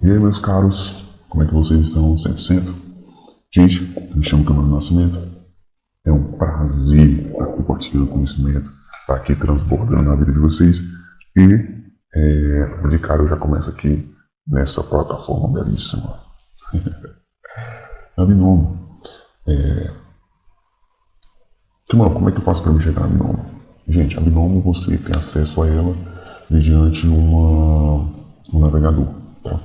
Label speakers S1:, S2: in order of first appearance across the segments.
S1: E aí, meus caros, como é que vocês estão? 100%? Gente, me chamo Camargo Nascimento. É um prazer estar compartilhando conhecimento, estar aqui transbordando na vida de vocês. E, é, de cara, eu já começo aqui nessa plataforma belíssima. a Binomo. É... como é que eu faço para me chegar na Binomo? Gente, a Binomo você tem acesso a ela mediante uma, um navegador, tá?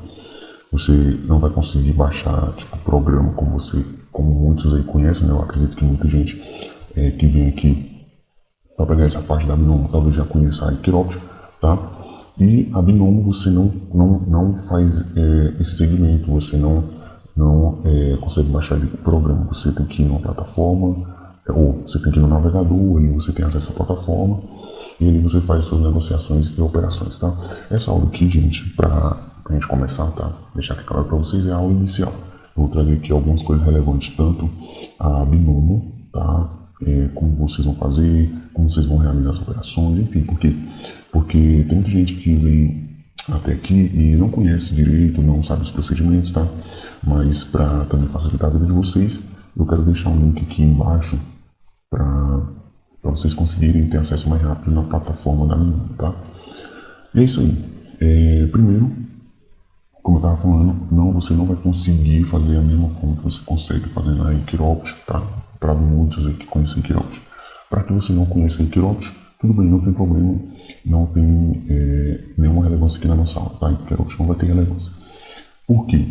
S1: Você não vai conseguir baixar tipo programa como você, como muitos aí conhecem, né? Eu acredito que muita gente é, que vem aqui para pegar essa parte da Binomo talvez já conheça a Equiropt, tá? E a Binomo você não, não, não faz é, esse segmento, você não, não é, consegue baixar o programa, você tem que ir numa plataforma, ou você tem que ir no navegador, ali você tem acesso à plataforma, e ali você faz suas negociações e operações, tá? Essa aula aqui, gente, para gente começar, tá? Deixar aqui claro para vocês, é a aula inicial. Eu vou trazer aqui algumas coisas relevantes, tanto a Binomo, tá? É, como vocês vão fazer, como vocês vão realizar as operações, enfim, por quê? Porque tem muita gente que vem até aqui e não conhece direito, não sabe os procedimentos, tá? Mas para também facilitar a vida de vocês, eu quero deixar um link aqui embaixo para vocês conseguirem ter acesso mais rápido na plataforma da minha, tá? E é isso aí. É, primeiro, como eu estava falando, não, você não vai conseguir fazer a mesma forma que você consegue fazer na Equiropt, tá? Para muitos aí que conhecem Equiropt. Para que você não conheça Equiropt, tudo bem, não tem problema, não tem é, nenhuma relevância aqui na nossa aula, tá? Equiropt não vai ter relevância. Por quê?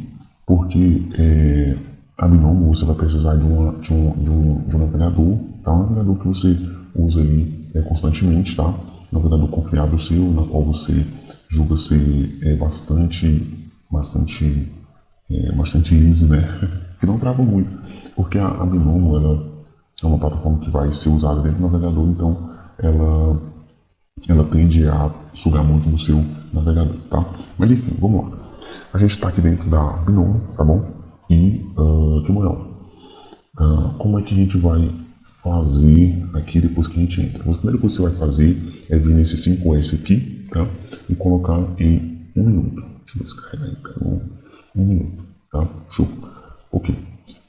S1: Porque é, a Binomo você vai precisar de, uma, de, um, de, um, de um navegador, tá? Um navegador que você usa aí é, constantemente, tá? Um navegador confiável seu, na qual você julga ser é, bastante bastante, é, bastante liso, né? que não trava muito, porque a, a Binomo ela é uma plataforma que vai ser usada dentro do navegador, então ela, ela tende a sugar muito do seu navegador, tá? Mas enfim, vamos lá. A gente está aqui dentro da Binomo, tá bom? E, uh, que uh, como é que a gente vai fazer aqui depois que a gente entra? A primeira coisa que você vai fazer é vir nesse 5S aqui, tá? E colocar em um minuto. Deixa eu descarregar cara. Um, minuto, tá? Show. Ok.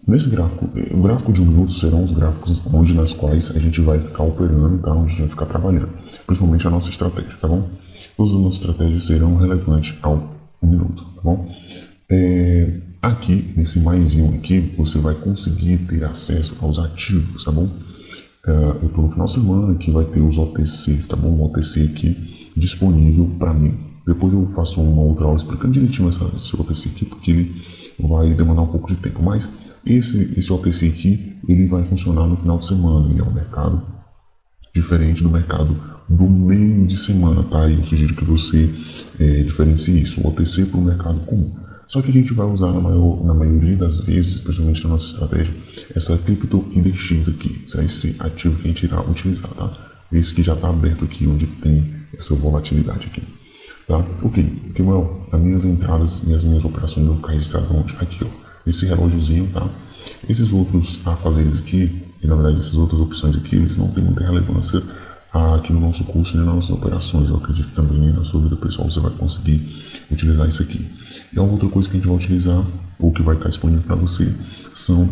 S1: Nesse gráfico, o gráfico de um minuto serão os gráficos onde nas quais a gente vai ficar operando, tá? Onde a gente vai ficar trabalhando. Principalmente a nossa estratégia, tá bom? Todas as nossas estratégias serão relevantes ao minuto, tá bom? É, aqui, nesse mais um aqui, você vai conseguir ter acesso aos ativos, tá bom? É, eu estou no final de semana que vai ter os OTCs, tá bom? O OTC aqui disponível para mim, depois eu faço uma outra aula explicando direitinho essa, esse OTC aqui, porque ele vai demandar um pouco de tempo. Mas esse, esse OTC aqui, ele vai funcionar no final de semana. Ele é um mercado diferente do mercado do meio de semana, tá? E eu sugiro que você é, diferencie isso, o OTC para o mercado comum. Só que a gente vai usar na, maior, na maioria das vezes, especialmente na nossa estratégia, essa Crypto Index aqui. Será esse ativo que a gente irá utilizar, tá? Esse que já está aberto aqui, onde tem essa volatilidade aqui. Tá? Ok, Kimuel, as minhas entradas e as minhas operações vão ficar registradas onde? Aqui, ó, esse relógiozinho, tá? Esses outros afazeres aqui, e na verdade essas outras opções aqui, eles não têm muita relevância aqui no nosso curso nem nas nossas operações. Eu acredito que também na sua vida pessoal você vai conseguir utilizar isso aqui. E a outra coisa que a gente vai utilizar, ou que vai estar disponível para você, são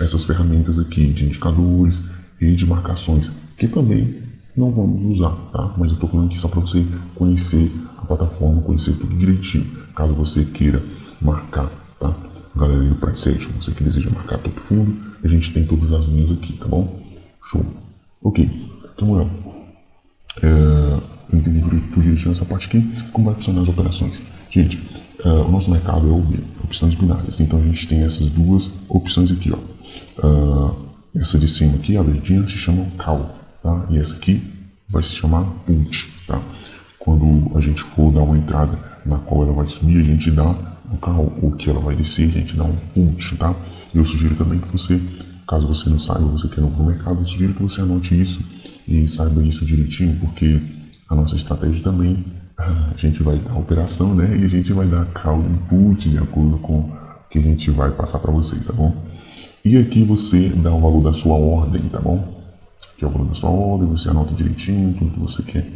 S1: essas ferramentas aqui de indicadores e de marcações, que também não vamos usar, tá? Mas eu estou falando aqui só para você conhecer a plataforma, conhecer tudo direitinho. Caso você queira marcar, tá? Galera do Action, você que deseja marcar topo fundo, a gente tem todas as linhas aqui, tá bom? Show. Ok, Samuel, é, eu entendi tudo direitinho essa parte aqui. Como vai funcionar as operações? Gente, é, o nosso mercado é o opções binárias, então a gente tem essas duas opções aqui, ó. É, essa de cima aqui, a verdinha, se chama call tá? E essa aqui vai se chamar put, tá? Quando a gente for dar uma entrada na qual ela vai subir, a gente dá um carro, o que ela vai descer, a gente dá um put, tá? Eu sugiro também que você, caso você não saiba, você que é novo no mercado, eu sugiro que você anote isso e saiba isso direitinho, porque a nossa estratégia também, a gente vai dar operação, né? E a gente vai dar call input de acordo com o que a gente vai passar para vocês, tá bom? E aqui você dá o valor da sua ordem, tá bom? Que é o valor da sua ordem, você anota direitinho tudo que você quer,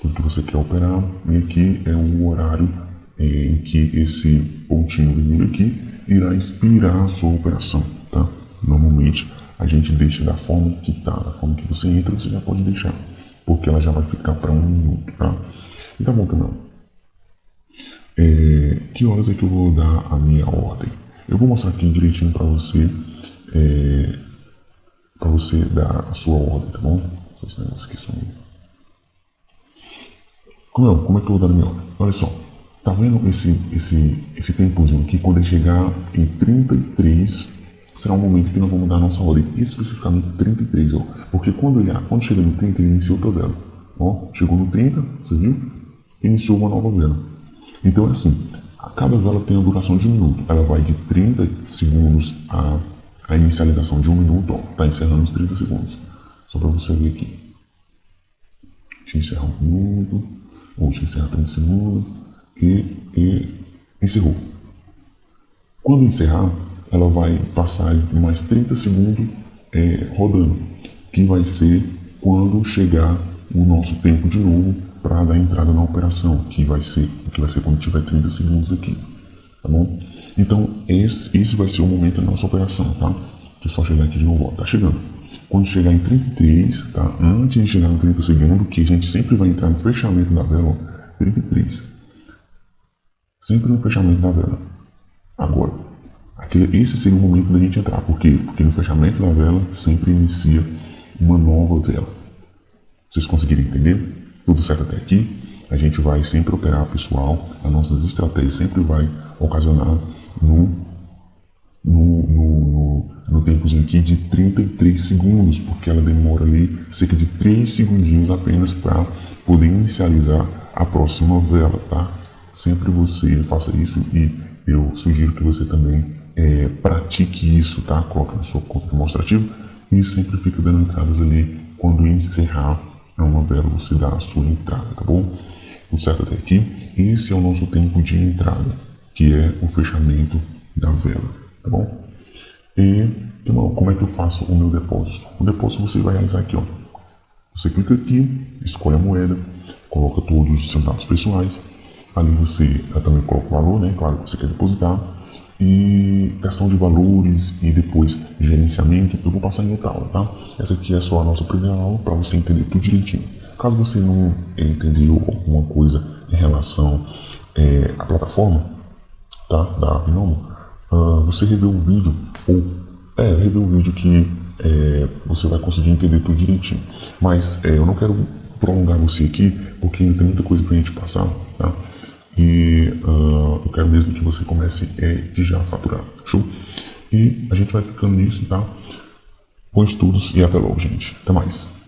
S1: tudo que você quer operar. E aqui é o horário é, em que esse pontinho vermelho aqui irá expirar a sua operação, tá? Normalmente a gente deixa da forma que tá, da forma que você entra, você já pode deixar, porque ela já vai ficar para um minuto, tá? E tá bom, Camilo. É, que horas é que eu vou dar a minha ordem? Eu vou mostrar aqui direitinho para você, é, você dar a sua ordem, tá bom? Só esse negócio aqui sumiu. Como, como é que eu vou dar a minha ordem? Olha só, tá vendo esse, esse, esse tempozinho aqui? Quando ele chegar em 33, será o momento que nós vamos dar a nossa ordem, especificamente 33, ó. Porque quando, ele, quando chega no 30, ele inicia outra vela. Ó, chegou no 30, você viu? Iniciou uma nova vela. Então é assim, cada vela tem a duração de um minuto. Ela vai de 30 segundos a, a inicialização de um minuto, ó, tá encerrando os 30 segundos. Só para você ver aqui. Te encerra um minuto, ou te encerra 30 segundos, e, e encerrou. Quando encerrar, ela vai passar mais 30 segundos é, rodando, que vai ser quando chegar o nosso tempo de novo para dar entrada na operação, que vai ser que vai ser quando tiver 30 segundos aqui, tá bom? Então esse, esse vai ser o momento da nossa operação, tá? Deixa eu só chegar aqui de novo, ó, tá chegando. Quando chegar em 33, tá? Antes de chegar no 30 segundos, que a gente sempre vai entrar no fechamento da vela, ó, 33. Sempre no fechamento da vela. Agora, aquele, esse seria o momento da gente entrar. Por quê? Porque no fechamento da vela sempre inicia uma nova vela. Vocês conseguiram entender? Tudo certo até aqui? A gente vai sempre operar pessoal, as nossas estratégias sempre vai ocasionar no, no, no, no aqui de 33 segundos, porque ela demora ali cerca de 3 segundinhos apenas para poder inicializar a próxima vela, tá? Sempre você faça isso e eu sugiro que você também é, pratique isso, tá? Coloque na sua conta demonstrativa e sempre fica dando entradas ali quando encerrar é uma vela, você dá a sua entrada, tá bom? Tudo certo até aqui? Esse é o nosso tempo de entrada, que é o fechamento da vela, tá bom? E, como é que eu faço o meu depósito? O depósito você vai realizar aqui, ó. Você clica aqui, escolhe a moeda, coloca todos os seus dados pessoais. Ali você também coloca o valor, né? Claro que você quer depositar e questão de valores e depois gerenciamento, eu vou passar em outra aula, tá? Essa aqui é só a nossa primeira aula para você entender tudo direitinho. Caso você não entendeu alguma coisa em relação é, à plataforma, tá? Da Binomo, uh, você revê o vídeo ou é, rever o vídeo que é, você vai conseguir entender tudo direitinho. Mas é, eu não quero prolongar você aqui porque ainda tem muita coisa para a gente passar, tá? E uh, eu quero mesmo que você comece é, de já faturar. Show? E a gente vai ficando nisso, tá? Bons estudos e até logo, gente. Até mais.